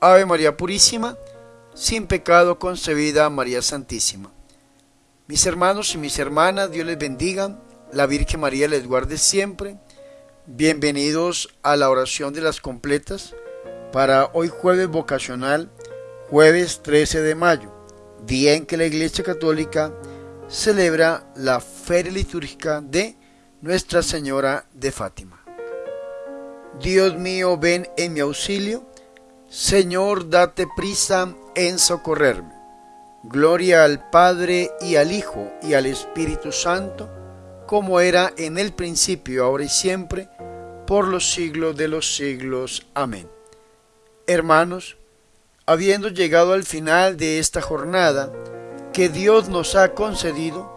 Ave María Purísima, sin pecado concebida María Santísima. Mis hermanos y mis hermanas, Dios les bendiga, la Virgen María les guarde siempre. Bienvenidos a la oración de las completas para hoy jueves vocacional, jueves 13 de mayo, día en que la Iglesia Católica celebra la feria litúrgica de Nuestra Señora de Fátima. Dios mío, ven en mi auxilio. Señor, date prisa en socorrerme. Gloria al Padre y al Hijo y al Espíritu Santo, como era en el principio, ahora y siempre, por los siglos de los siglos. Amén. Hermanos, habiendo llegado al final de esta jornada que Dios nos ha concedido,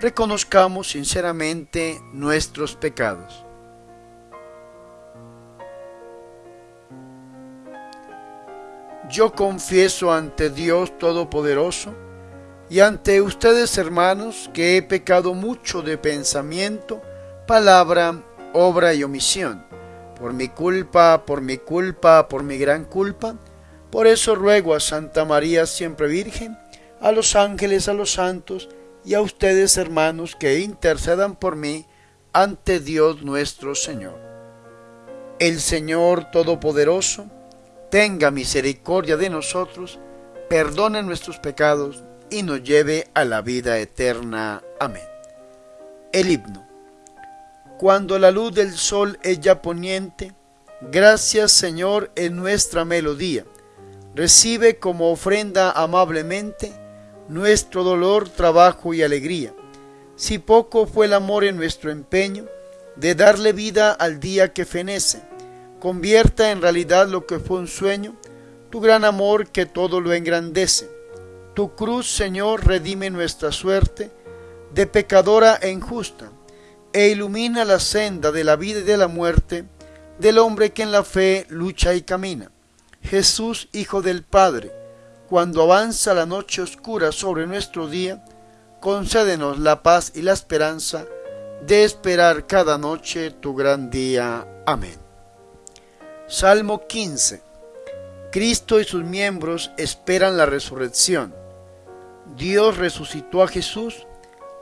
reconozcamos sinceramente nuestros pecados yo confieso ante Dios Todopoderoso y ante ustedes hermanos que he pecado mucho de pensamiento, palabra, obra y omisión, por mi culpa, por mi culpa, por mi gran culpa. Por eso ruego a Santa María siempre Virgen, a los ángeles, a los santos y a ustedes hermanos que intercedan por mí ante Dios nuestro Señor. El Señor Todopoderoso, tenga misericordia de nosotros, perdone nuestros pecados y nos lleve a la vida eterna. Amén. El himno. Cuando la luz del sol es ya poniente, gracias Señor en nuestra melodía. Recibe como ofrenda amablemente nuestro dolor, trabajo y alegría. Si poco fue el amor en nuestro empeño de darle vida al día que fenece, convierta en realidad lo que fue un sueño, tu gran amor que todo lo engrandece. Tu cruz, Señor, redime nuestra suerte de pecadora e injusta, e ilumina la senda de la vida y de la muerte del hombre que en la fe lucha y camina. Jesús, Hijo del Padre, cuando avanza la noche oscura sobre nuestro día, concédenos la paz y la esperanza de esperar cada noche tu gran día. Amén. Salmo 15. Cristo y sus miembros esperan la resurrección. Dios resucitó a Jesús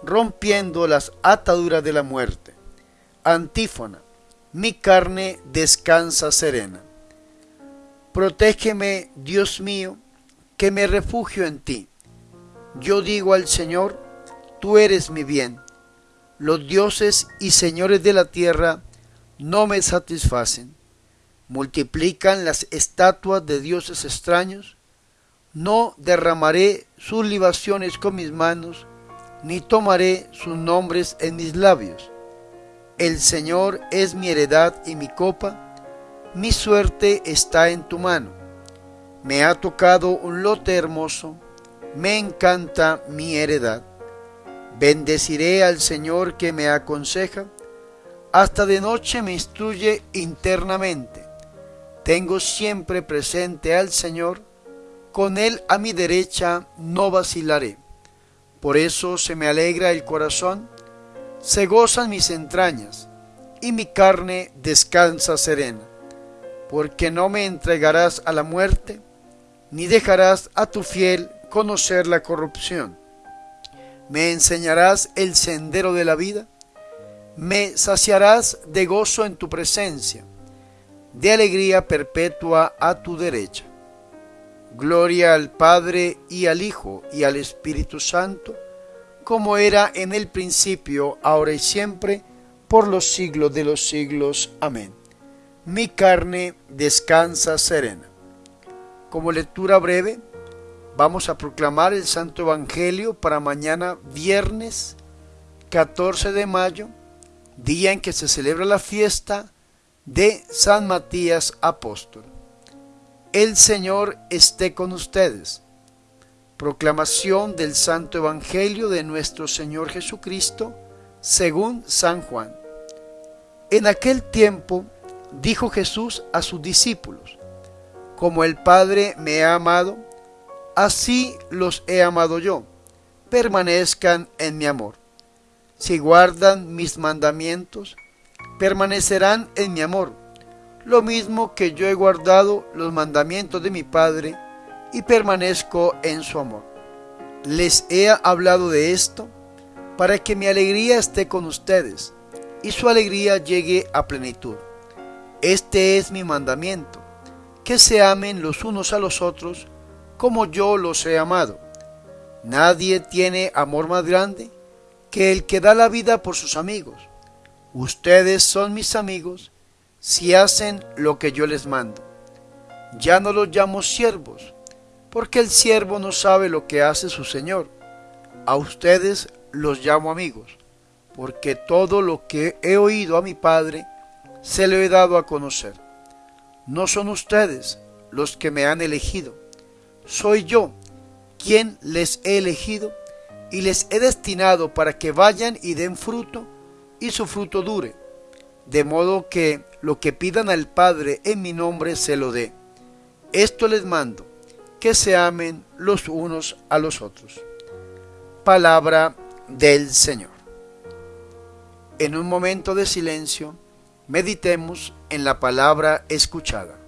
rompiendo las ataduras de la muerte. Antífona. Mi carne descansa serena. Protégeme, Dios mío, que me refugio en ti. Yo digo al Señor, tú eres mi bien. Los dioses y señores de la tierra no me satisfacen multiplican las estatuas de dioses extraños, no derramaré sus libaciones con mis manos, ni tomaré sus nombres en mis labios. El Señor es mi heredad y mi copa, mi suerte está en tu mano. Me ha tocado un lote hermoso, me encanta mi heredad. Bendeciré al Señor que me aconseja, hasta de noche me instruye internamente tengo siempre presente al Señor, con Él a mi derecha no vacilaré. Por eso se me alegra el corazón, se gozan mis entrañas, y mi carne descansa serena, porque no me entregarás a la muerte, ni dejarás a tu fiel conocer la corrupción. Me enseñarás el sendero de la vida, me saciarás de gozo en tu presencia de alegría perpetua a tu derecha. Gloria al Padre y al Hijo y al Espíritu Santo, como era en el principio, ahora y siempre, por los siglos de los siglos. Amén. Mi carne descansa serena. Como lectura breve, vamos a proclamar el Santo Evangelio para mañana viernes 14 de mayo, día en que se celebra la fiesta de San Matías Apóstol. El Señor esté con ustedes. Proclamación del Santo Evangelio de nuestro Señor Jesucristo según San Juan. En aquel tiempo dijo Jesús a sus discípulos, Como el Padre me ha amado, así los he amado yo, permanezcan en mi amor. Si guardan mis mandamientos, permanecerán en mi amor. lo mismo que yo he guardado los mandamientos de mi Padre y permanezco en su amor. Les he hablado de esto para que mi alegría esté con ustedes y su alegría llegue a plenitud. Este es mi mandamiento, que se amen los unos a los otros como yo los he amado. Nadie tiene amor más grande que el que da la vida por sus amigos. Ustedes son mis amigos si hacen lo que yo les mando. Ya no los llamo siervos, porque el siervo no sabe lo que hace su Señor. A ustedes los llamo amigos, porque todo lo que he oído a mi Padre se lo he dado a conocer. No son ustedes los que me han elegido, soy yo quien les he elegido y les he destinado para que vayan y den fruto y su fruto dure, de modo que lo que pidan al Padre en mi nombre se lo dé. Esto les mando, que se amen los unos a los otros. Palabra del Señor. En un momento de silencio, meditemos en la palabra escuchada.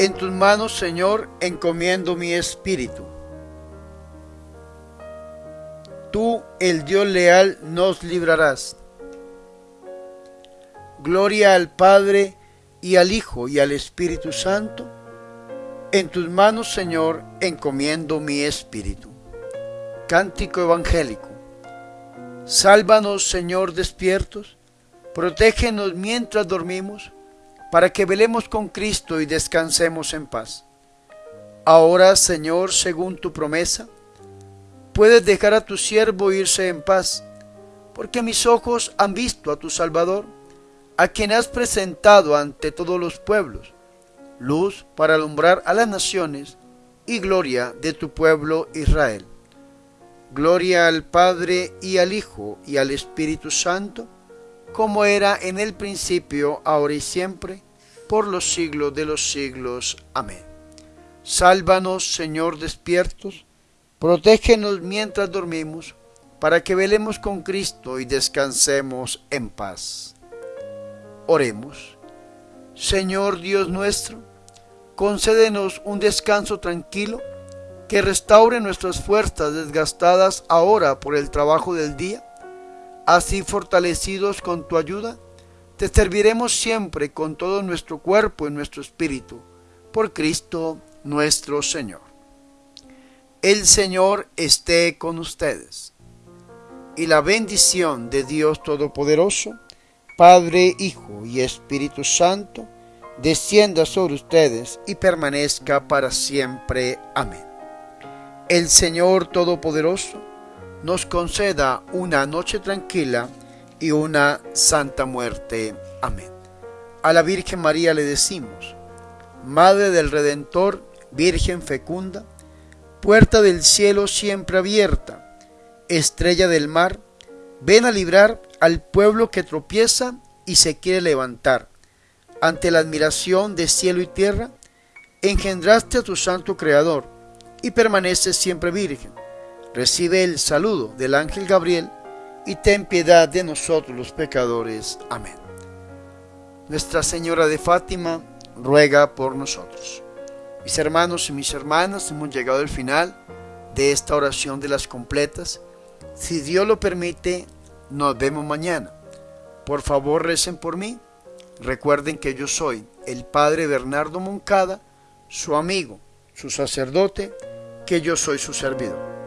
En tus manos, Señor, encomiendo mi espíritu. Tú, el Dios leal, nos librarás. Gloria al Padre y al Hijo y al Espíritu Santo. En tus manos, Señor, encomiendo mi espíritu. Cántico evangélico. Sálvanos, Señor, despiertos. Protégenos mientras dormimos para que velemos con Cristo y descansemos en paz. Ahora, Señor, según tu promesa, puedes dejar a tu siervo irse en paz, porque mis ojos han visto a tu Salvador, a quien has presentado ante todos los pueblos, luz para alumbrar a las naciones y gloria de tu pueblo Israel. Gloria al Padre y al Hijo y al Espíritu Santo, como era en el principio, ahora y siempre, por los siglos de los siglos. Amén. Sálvanos, Señor, despiertos, protégenos mientras dormimos, para que velemos con Cristo y descansemos en paz. Oremos. Señor Dios nuestro, concédenos un descanso tranquilo que restaure nuestras fuerzas desgastadas ahora por el trabajo del día Así fortalecidos con tu ayuda, te serviremos siempre con todo nuestro cuerpo y nuestro espíritu, por Cristo nuestro Señor. El Señor esté con ustedes. Y la bendición de Dios Todopoderoso, Padre, Hijo y Espíritu Santo, descienda sobre ustedes y permanezca para siempre. Amén. El Señor Todopoderoso, nos conceda una noche tranquila y una santa muerte. Amén. A la Virgen María le decimos, Madre del Redentor, Virgen fecunda, puerta del cielo siempre abierta, estrella del mar, ven a librar al pueblo que tropieza y se quiere levantar. Ante la admiración de cielo y tierra, engendraste a tu santo Creador y permaneces siempre virgen recibe el saludo del ángel Gabriel y ten piedad de nosotros los pecadores. Amén. Nuestra Señora de Fátima ruega por nosotros. Mis hermanos y mis hermanas, hemos llegado al final de esta oración de las completas. Si Dios lo permite, nos vemos mañana. Por favor, recen por mí Recuerden que yo soy el Padre Bernardo Moncada, su amigo, su sacerdote, que yo soy su servidor.